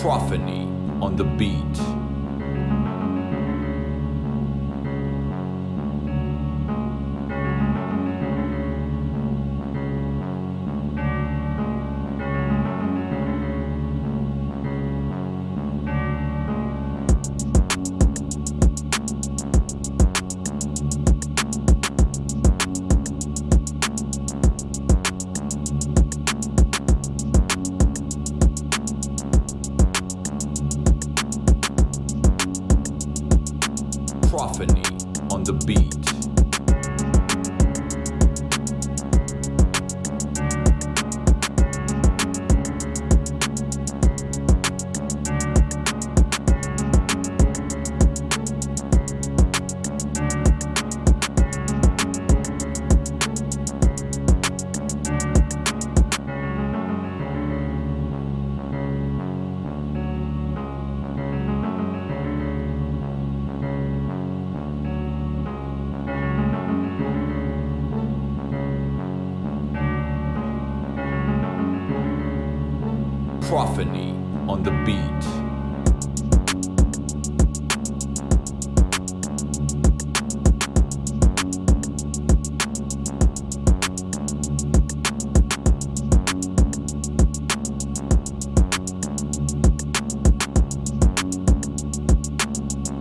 Prophany on the beat. On the beat. Prophany on the beat.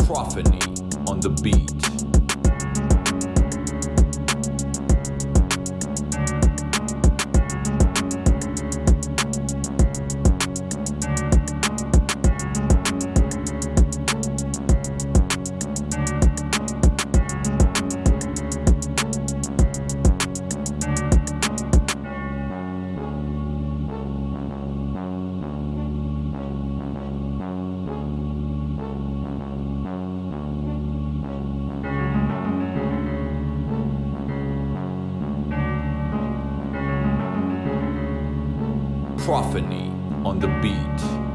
Prophany on the beat. Prophany on the beat.